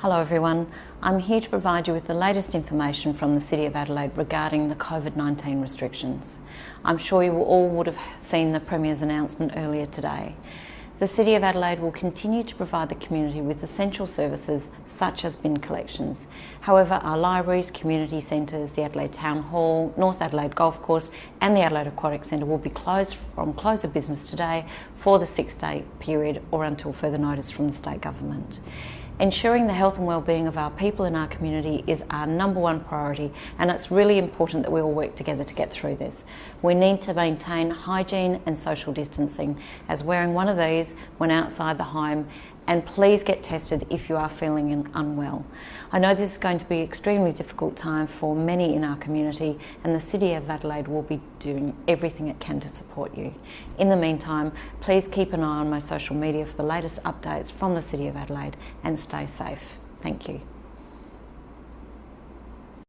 Hello everyone, I'm here to provide you with the latest information from the City of Adelaide regarding the COVID-19 restrictions. I'm sure you all would have seen the Premier's announcement earlier today. The City of Adelaide will continue to provide the community with essential services such as bin collections. However, our libraries, community centres, the Adelaide Town Hall, North Adelaide Golf Course and the Adelaide Aquatic Centre will be closed from close of business today for the six-day period or until further notice from the State Government. Ensuring the health and well-being of our people in our community is our number one priority and it's really important that we all work together to get through this. We need to maintain hygiene and social distancing as wearing one of these when outside the home and please get tested if you are feeling unwell. I know this is going to be an extremely difficult time for many in our community and the City of Adelaide will be doing everything it can to support you. In the meantime, please keep an eye on my social media for the latest updates from the City of Adelaide and stay safe. Thank you.